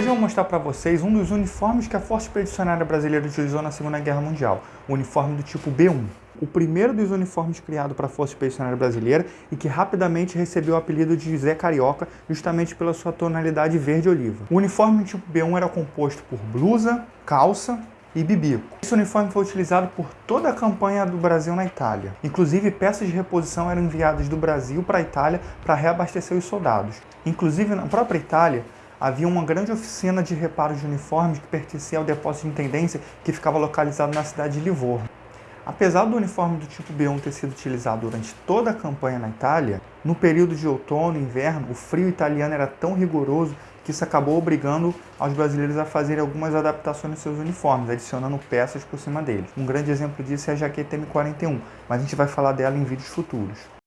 Hoje eu vou mostrar para vocês um dos uniformes que a Força Expedicionária Brasileira utilizou na Segunda Guerra Mundial, o uniforme do tipo B1. O primeiro dos uniformes criado para a Força Expedicionária Brasileira e que rapidamente recebeu o apelido de Zé Carioca justamente pela sua tonalidade verde-oliva. O uniforme do tipo B1 era composto por blusa, calça, e bibico. Esse uniforme foi utilizado por toda a campanha do Brasil na Itália. Inclusive, peças de reposição eram enviadas do Brasil para a Itália para reabastecer os soldados. Inclusive, na própria Itália, havia uma grande oficina de reparos de uniformes que pertencia ao depósito de intendência que ficava localizado na cidade de Livorno. Apesar do uniforme do tipo B1 ter sido utilizado durante toda a campanha na Itália, no período de outono e inverno, o frio italiano era tão rigoroso que isso acabou obrigando aos brasileiros a fazerem algumas adaptações nos seus uniformes, adicionando peças por cima deles. Um grande exemplo disso é a jaqueta M41, mas a gente vai falar dela em vídeos futuros.